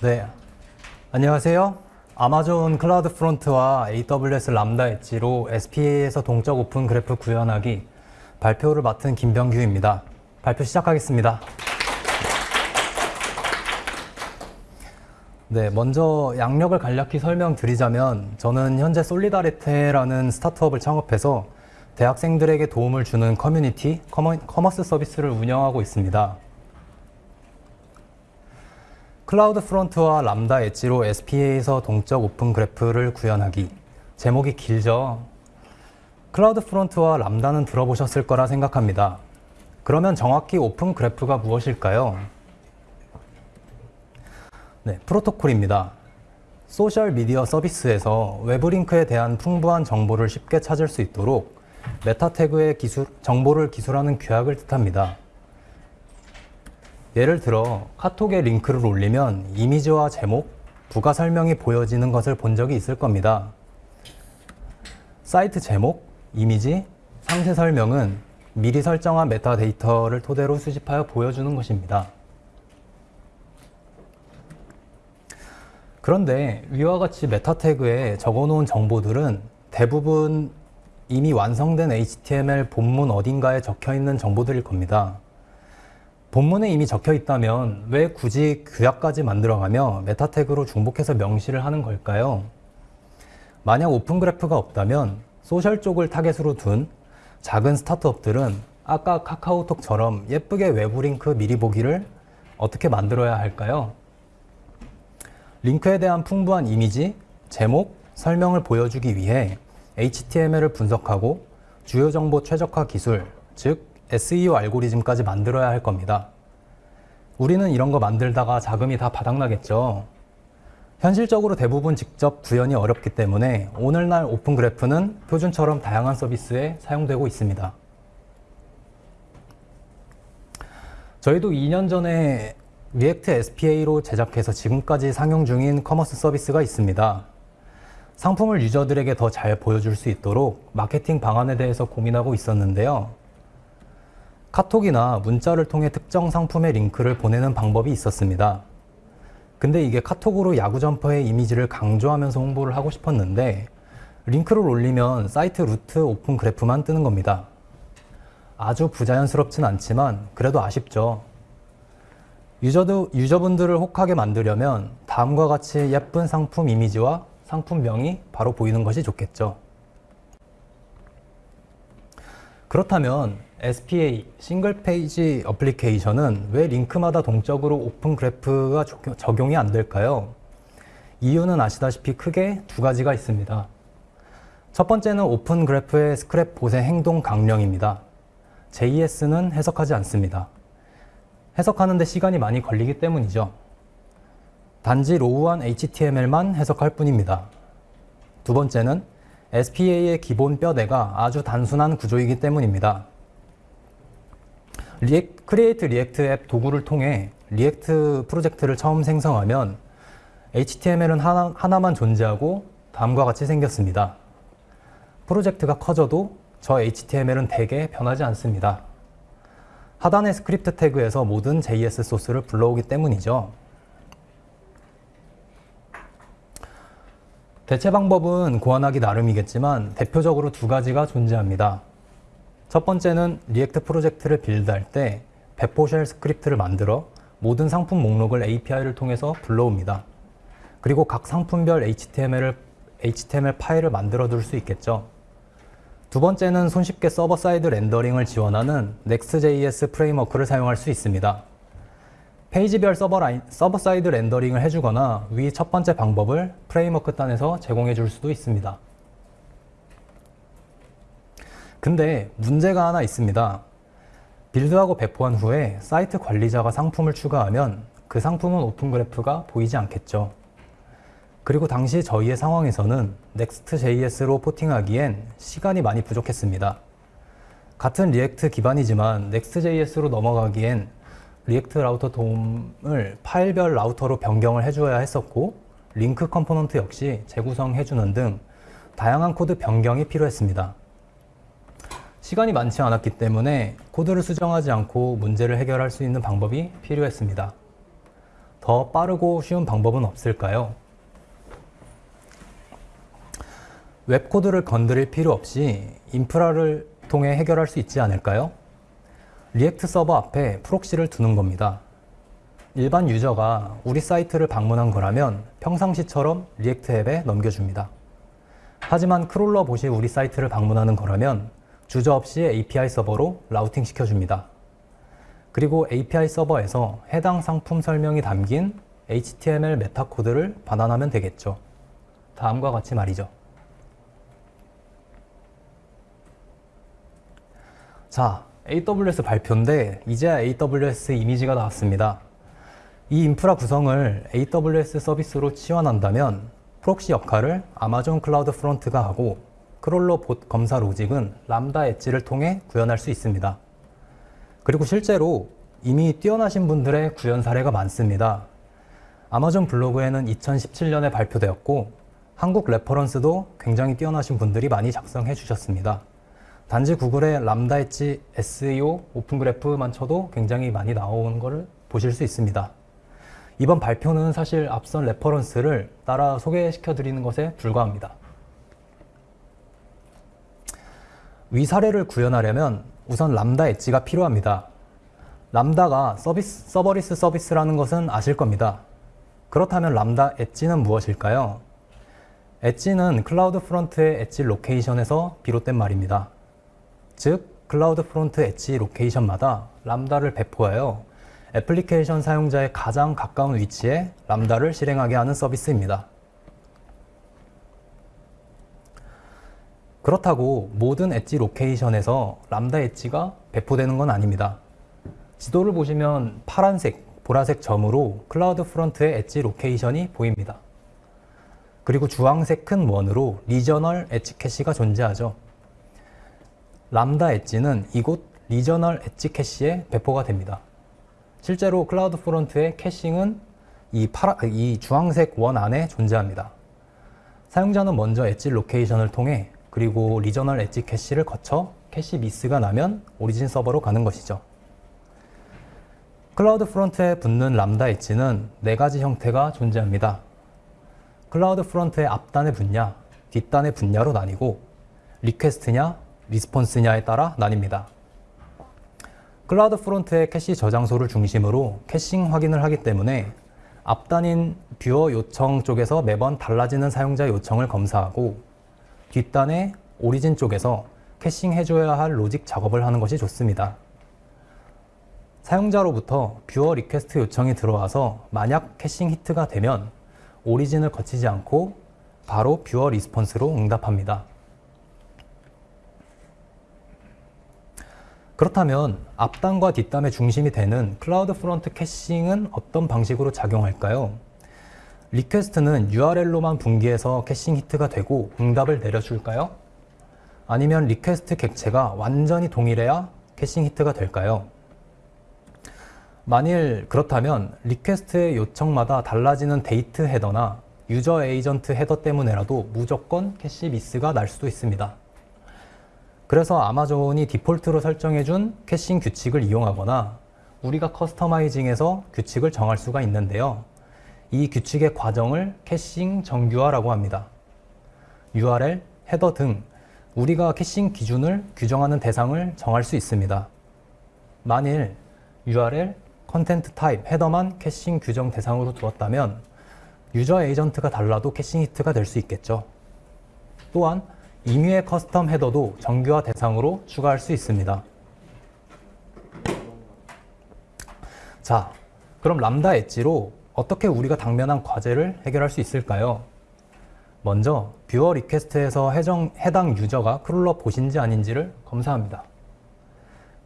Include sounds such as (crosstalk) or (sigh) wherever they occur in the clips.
네, 안녕하세요. 아마존 클라우드 프론트와 AWS 람다 엣지로 SPA에서 동적 Open Graph 구현하기 발표를 맡은 김병규입니다. 발표 시작하겠습니다. 네, 먼저 약력을 간략히 설명드리자면 저는 현재 솔리다리테라는 스타트업을 창업해서 대학생들에게 도움을 주는 커뮤니티, 커머, 커머스 서비스를 운영하고 있습니다. CloudFront와 Lambda Edge로 SPA에서 동적 Open Graph를 구현하기. 제목이 길죠? CloudFront와 Lambda는 들어보셨을 거라 생각합니다. 그러면 정확히 Open Graph가 무엇일까요? 네, 프로토콜입니다. 소셜 미디어 서비스에서 외부 링크에 대한 풍부한 정보를 쉽게 찾을 수 있도록 meta tag의 기술, 정보를 기술하는 규약을 뜻합니다. 예를 들어 카톡에 링크를 올리면 이미지와 제목, 부가 설명이 보여지는 것을 본 적이 있을 겁니다. 사이트 제목, 이미지, 상세 설명은 미리 설정한 메타데이터를 토대로 수집하여 보여주는 것입니다. 그런데 위와 같이 meta tag에 적어놓은 정보들은 대부분 이미 완성된 HTML 본문 어딘가에 적혀 있는 정보들일 겁니다. 본문에 이미 적혀 있다면 왜 굳이 규약까지 만들어가며 meta tag로 중복해서 명시를 하는 걸까요? 만약 Open Graph가 없다면 social 쪽을 타겟으로 둔 작은 스타트업들은 아까 카카오톡처럼 예쁘게 외부 링크 미리 보기를 어떻게 만들어야 할까요? 링크에 대한 풍부한 이미지, 제목, 설명을 보여주기 위해 HTML을 분석하고 주요 정보 최적화 기술, 즉 SEO 알고리즘까지 만들어야 할 겁니다. 우리는 이런 거 만들다가 자금이 다 바닥나겠죠. 현실적으로 대부분 직접 구현이 어렵기 때문에 오늘날 Open Graph는 표준처럼 다양한 서비스에 사용되고 있습니다. 저희도 2년 전에 React SPA로 제작해서 지금까지 상용 중인 commerce 서비스가 있습니다. 상품을 유저들에게 더 잘 보여줄 수 있도록 마케팅 방안에 대해서 고민하고 있었는데요. 카톡이나 문자를 통해 특정 상품의 링크를 보내는 방법이 있었습니다. 근데 이게 카톡으로 야구 점퍼의 이미지를 강조하면서 홍보를 하고 싶었는데 링크를 올리면 사이트 루트 Open Graph만 뜨는 겁니다. 아주 부자연스럽진 않지만 그래도 아쉽죠. 유저도, 유저분들을 혹하게 만들려면 다음과 같이 예쁜 상품 이미지와 상품명이 바로 보이는 것이 좋겠죠. 그렇다면 SPA single page application은 왜 링크마다 동적으로 Open Graph가 적용이 안 될까요? 이유는 아시다시피 크게 두 가지가 있습니다. 첫 번째는 Open Graph의 스크랩 bot의 행동 강령입니다. JS는 해석하지 않습니다. 해석하는데 시간이 많이 걸리기 때문이죠. 단지 raw한 HTML만 해석할 뿐입니다. 두 번째는 SPA의 기본 뼈대가 아주 단순한 구조이기 때문입니다. React, Create React App 도구를 통해 React 프로젝트를 처음 생성하면 HTML은 하나, 하나만 존재하고 다음과 같이 생겼습니다. 프로젝트가 커져도 저 HTML은 대개 변하지 않습니다. 하단의 script tag에서 모든 JS 소스를 불러오기 때문이죠. 대체 방법은 고안하기 나름이겠지만 대표적으로 두 가지가 존재합니다. 첫 번째는 React 프로젝트를 build할 때 배포 shell script를 만들어 모든 상품 목록을 API를 통해서 불러옵니다. 그리고 각 상품별 HTML을, HTML 파일을 만들어 둘 수 있겠죠. 두 번째는 손쉽게 server side rendering을 지원하는 Next.js framework를 사용할 수 있습니다. 페이지별 서버, 라인, server side rendering을 해주거나 위 첫 번째 방법을 framework 단에서 제공해 줄 수도 있습니다. 근데 문제가 하나 있습니다. build하고 배포한 후에 사이트 관리자가 상품을 추가하면 그 상품은 Open Graph가 보이지 않겠죠. 그리고 당시 저희의 상황에서는 Next.js로 porting하기엔 시간이 많이 부족했습니다. 같은 React 기반이지만 Next.js로 넘어가기엔 React Router DOM을 파일별 라우터로 변경을 해주어야 했었고 링크 component 역시 재구성해주는 등 다양한 코드 변경이 필요했습니다. 시간이 많지 않았기 때문에 코드를 수정하지 않고 문제를 해결할 수 있는 방법이 필요했습니다. 더 빠르고 쉬운 방법은 없을까요? 웹 코드를 건드릴 필요 없이 인프라를 통해 해결할 수 있지 않을까요? React 서버 앞에 proxy를 두는 겁니다. 일반 유저가 우리 사이트를 방문한 거라면 평상시처럼 React 앱에 넘겨줍니다. 하지만 crawler bot이 우리 사이트를 방문하는 거라면 주저 없이 API 서버로 routing 시켜줍니다. 그리고 API 서버에서 해당 상품 설명이 담긴 HTML meta 코드를 반환하면 되겠죠. 다음과 같이 말이죠. 자, AWS 발표인데 이제야 AWS 이미지가 나왔습니다. 이 인프라 구성을 AWS 서비스로 치환한다면 proxy 역할을 아마존 CloudFront가 하고 crawler bot 검사 logic은 Lambda Edge를 통해 구현할 수 있습니다. 그리고 실제로 이미 뛰어나신 분들의 구현 사례가 많습니다. 아마존 블로그에는 2017년에 발표되었고 한국 reference도 굉장히 뛰어나신 분들이 많이 작성해 주셨습니다. 단지 구글의 람다 엣지 SEO 오픈 그래프만 쳐도 굉장히 많이 나오는 것을 보실 수 있습니다. 이번 발표는 사실 앞선 reference를 따라 소개시켜 드리는 것에 불과합니다. 위 사례를 구현하려면 우선 Lambda Edge가 필요합니다. Lambda가 서비스, serverless 서비스라는 것은 아실 겁니다. 그렇다면 Lambda Edge는 무엇일까요? Edge는 CloudFront의 edge location에서 비롯된 말입니다. 즉, CloudFront edge location마다 Lambda를 배포하여 애플리케이션 사용자의 가장 가까운 위치에 Lambda를 실행하게 하는 서비스입니다. 그렇다고 모든 엣지 로케이션에서 람다 엣지가 배포되는 건 아닙니다. 지도를 보시면 파란색, 보라색 점으로 CloudFront의 edge location이 보입니다. 그리고 주황색 큰 원으로 regional edge cache가 존재하죠. Lambda Edge는 이곳 regional edge cache에 배포가 됩니다. 실제로 CloudFront의 caching은 이, 파라, 이 주황색 원 안에 존재합니다. 사용자는 먼저 엣지 로케이션을 통해 그리고 regional edge cache를 거쳐 cache miss가 나면 origin 서버로 가는 것이죠. CloudFront에 붙는 Lambda Edge는 네 가지 형태가 존재합니다. CloudFront의 앞단의 분야, 뒷단의 분야로 나뉘고 request냐, response냐에 따라 나뉩니다. CloudFront의 캐시 저장소를 중심으로 caching 확인을 하기 때문에 앞단인 viewer 요청 쪽에서 매번 달라지는 사용자 요청을 검사하고 뒷단의 origin 쪽에서 caching 해줘야 할 logic 작업을 하는 것이 좋습니다. 사용자로부터 viewer request 요청이 들어와서 만약 caching hit가 되면 origin을 거치지 않고 바로 viewer response로 응답합니다. 그렇다면 앞단과 뒷단의 중심이 되는 CloudFront caching은 어떤 방식으로 작용할까요? request는 URL로만 분기해서 caching hit가 되고 응답을 내려줄까요? 아니면 request 객체가 완전히 동일해야 caching hit가 될까요? 만일 그렇다면 request의 요청마다 달라지는 데이트 헤더나 유저 에이전트 헤더 때문에라도 무조건 cache miss가 날 수도 있습니다. 그래서 아마존이 디폴트로 설정해준 caching 규칙을 이용하거나 우리가 customizing해서 규칙을 정할 수가 있는데요. 이 규칙의 과정을 caching 정규화라고 합니다. URL, header 등 우리가 caching 기준을 규정하는 대상을 정할 수 있습니다. 만일 URL, content type, header만 caching 규정 대상으로 두었다면 user agent가 달라도 caching hit가 될 수 있겠죠. 또한 임의의 custom header도 정규화 대상으로 추가할 수 있습니다. 자, 그럼 Lambda Edge로 어떻게 우리가 당면한 과제를 해결할 수 있을까요? 먼저 viewer request에서 해정, 해당 user가 crawler bot인지 아닌지를 검사합니다.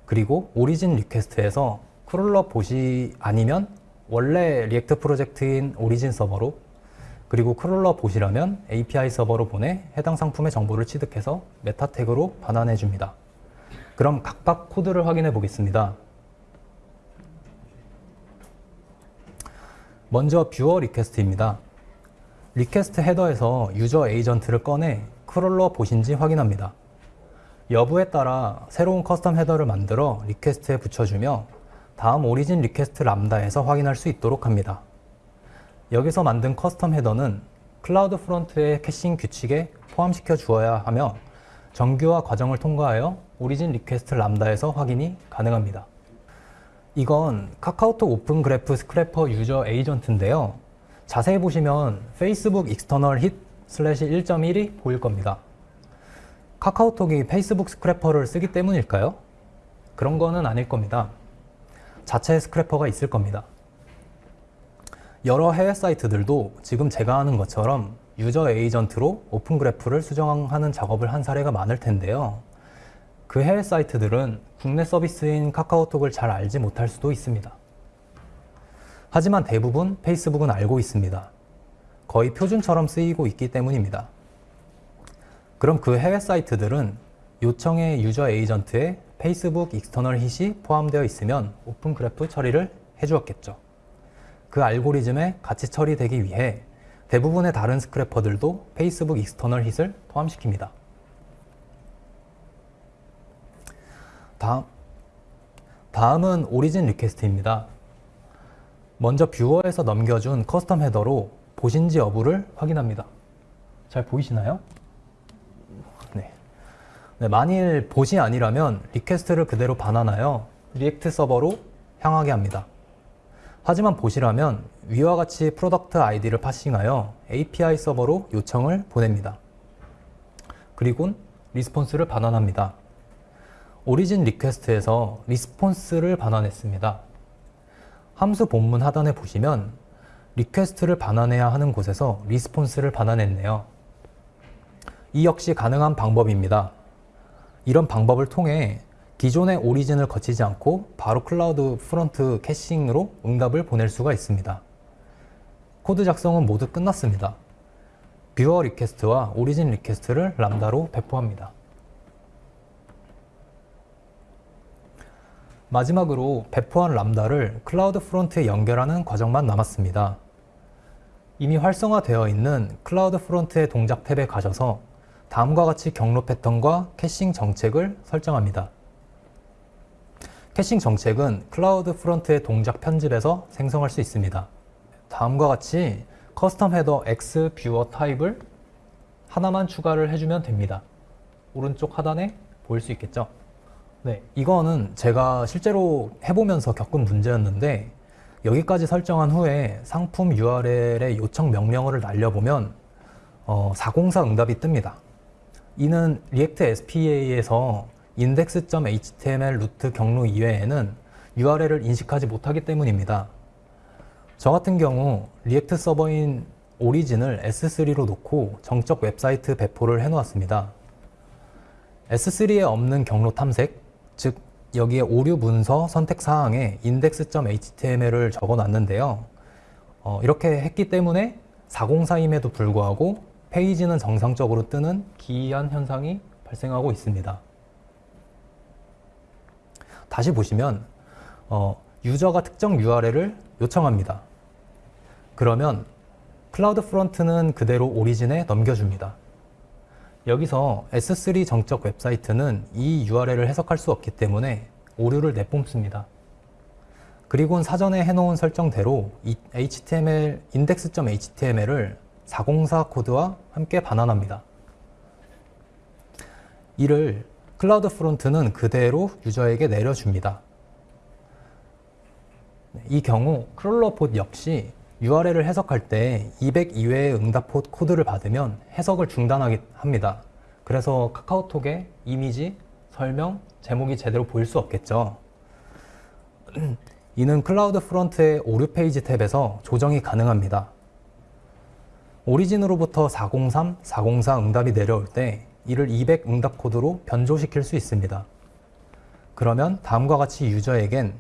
그리고 origin request에서 crawler bot이 아니면 원래 React 프로젝트인 origin 서버로 그리고 crawler bot이라면 API 서버로 보내 해당 상품의 정보를 취득해서 meta tag로 반환해 줍니다. 그럼 각각 코드를 확인해 보겠습니다. 먼저 viewer request입니다. request header에서 user agent를 꺼내 crawler bot인지 확인합니다. 여부에 따라 새로운 custom header를 만들어 request에 붙여주며 다음 origin request Lambda에서 확인할 수 있도록 합니다. 여기서 만든 custom header는 CloudFront의 caching 규칙에 포함시켜 주어야 하며 정규화 과정을 통과하여 origin request Lambda에서 확인이 가능합니다. 이건 카카오톡 open graph scraper user agent인데요. 자세히 보시면 Facebook external hit slash 1.1이 보일 겁니다. 카카오톡이 페이스북 scraper를 쓰기 때문일까요? 그런 거는 아닐 겁니다. 자체 scraper가 있을 겁니다. 여러 해외 사이트들도 지금 제가 하는 것처럼 user agent로 open graph를 수정하는 작업을 한 사례가 많을 텐데요. 그 해외 사이트들은 국내 서비스인 카카오톡을 잘 알지 못할 수도 있습니다. 하지만 대부분 페이스북은 알고 있습니다. 거의 표준처럼 쓰이고 있기 때문입니다. 그럼 그 해외 사이트들은 요청의 유저 에이전트에 페이스북 익스터널 hit이 포함되어 있으면 open graph 처리를 해주었겠죠. 그 알고리즘에 같이 처리되기 위해 대부분의 다른 스크래퍼들도 페이스북 익스터널 hit을 포함시킵니다. 다음, 다음은 origin request입니다. 먼저 viewer에서 넘겨준 custom header로 bot인지 여부를 확인합니다. 잘 보이시나요? 네. 네, 만일 bot이 아니라면 request를 그대로 반환하여 React 서버로 향하게 합니다. 하지만 bot이라면 위와 같이 product ID를 parsing하여 API 서버로 요청을 보냅니다. 그리고 response를 반환합니다. origin request에서 response를 반환했습니다. 함수 본문 하단에 보시면 request를 반환해야 하는 곳에서 response를 반환했네요. 이 역시 가능한 방법입니다. 이런 방법을 통해 기존의 origin을 거치지 않고 바로 CloudFront caching으로 응답을 보낼 수가 있습니다. 코드 작성은 모두 끝났습니다. viewer request와 origin request를 Lambda로 배포합니다. 마지막으로 배포한 Lambda를 CloudFront에 연결하는 과정만 남았습니다. 이미 활성화되어 있는 CloudFront의 동작 탭에 가셔서 다음과 같이 경로 패턴과 caching 정책을 설정합니다. caching 정책은 CloudFront의 동작 편집에서 생성할 수 있습니다. 다음과 같이 커스텀 헤더 X 뷰어 타입을 하나만 추가를 해주면 됩니다. 오른쪽 하단에 보일 수 있겠죠? 네, 이거는 제가 실제로 해보면서 겪은 문제였는데 여기까지 설정한 후에 상품 URL의 요청 명령어를 날려보면 어, 404 응답이 뜹니다. 이는 React SPA에서 index.html root 경로 이외에는 URL을 인식하지 못하기 때문입니다. 저 같은 경우 React 서버인 origin을 S3로 놓고 정적 웹사이트 배포를 해놓았습니다. S3에 없는 경로 탐색, 즉 여기에 오류 문서 선택 사항에 index.html을 적어 놨는데요. 어, 이렇게 했기 때문에 404임에도 불구하고 페이지는 정상적으로 뜨는 기이한 현상이 발생하고 있습니다. 다시 보시면 어, 유저가 특정 URL을 요청합니다. 그러면 CloudFront는 그대로 origin에 넘겨줍니다. 여기서 S3 정적 웹사이트는 이 URL을 해석할 수 없기 때문에 오류를 내뿜습니다. 그리고 사전에 해놓은 설정대로 HTML, index.html을 404 코드와 함께 반환합니다. 이를 CloudFront는 그대로 유저에게 내려줍니다. 이 경우 crawler bot 역시 URL을 해석할 때 200 이외의 응답 코드를 받으면 해석을 중단합니다. 그래서 카카오톡의 이미지, 설명, 제목이 제대로 보일 수 없겠죠. (clears throat) 이는 CloudFront의 오류 페이지 탭에서 조정이 가능합니다. origin으로부터 403, 404 응답이 내려올 때 이를 200 응답 코드로 변조시킬 수 있습니다. 그러면 다음과 같이 유저에겐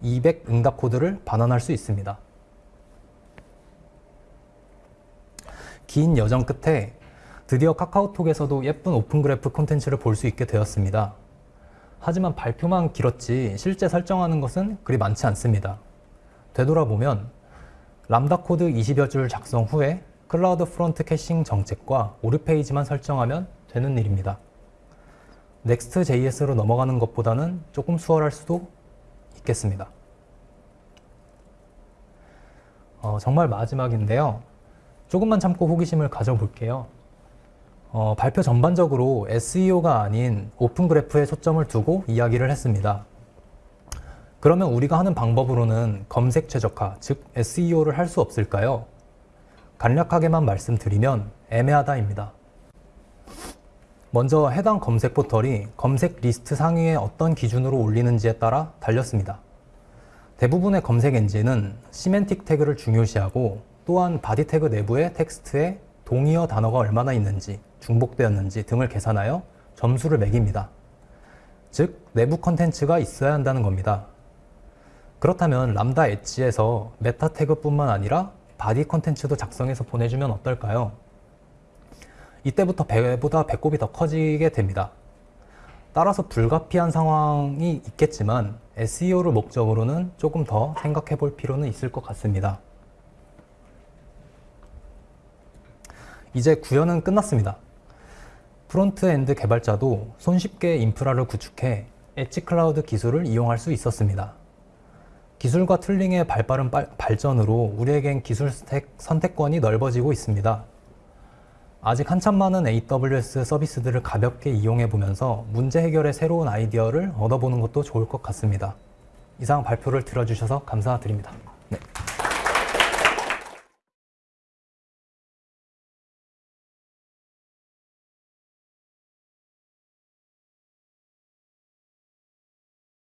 200 응답 코드를 반환할 수 있습니다. 긴 여정 끝에 드디어 카카오톡에서도 예쁜 Open Graph 콘텐츠를 볼 수 있게 되었습니다. 하지만 발표만 길었지 실제 설정하는 것은 그리 많지 않습니다. 되돌아보면 람다 코드 20여 줄 작성 후에 CloudFront caching 정책과 오류 페이지만 설정하면 되는 일입니다. Next.js로 넘어가는 것보다는 조금 수월할 수도 있겠습니다. 어, 정말 마지막인데요. 조금만 참고 호기심을 가져볼게요. 어, 발표 전반적으로 SEO가 아닌 Open Graph에 초점을 두고 이야기를 했습니다. 그러면 우리가 하는 방법으로는 검색 최적화, 즉 SEO를 할 수 없을까요? 간략하게만 말씀드리면 애매하다입니다. 먼저 해당 검색 포털이 검색 리스트 상위에 어떤 기준으로 올리는지에 따라 달렸습니다. 대부분의 검색 엔진은 semantic tag를 중요시하고 또한 body tag 내부의 텍스트에 동의어 단어가 얼마나 있는지, 중복되었는지 등을 계산하여 점수를 매깁니다. 즉, 내부 컨텐츠가 있어야 한다는 겁니다. 그렇다면 Lambda Edge에서 meta tag뿐만 아니라 body 컨텐츠도 작성해서 보내주면 어떨까요? 이때부터 배보다 배꼽이 더 커지게 됩니다. 따라서 불가피한 상황이 있겠지만 SEO를 목적으로는 조금 더 생각해 볼 필요는 있을 것 같습니다. 이제 구현은 끝났습니다. frontend 개발자도 손쉽게 인프라를 구축해 edge cloud 기술을 이용할 수 있었습니다. 기술과 tooling의 발빠른 빨- 발전으로 우리에겐 기술 스택 선택권이 넓어지고 있습니다. 아직 한참 많은 AWS 서비스들을 가볍게 이용해 보면서 문제 해결의 새로운 아이디어를 얻어보는 것도 좋을 것 같습니다. 이상 발표를 들어주셔서 감사드립니다. 네.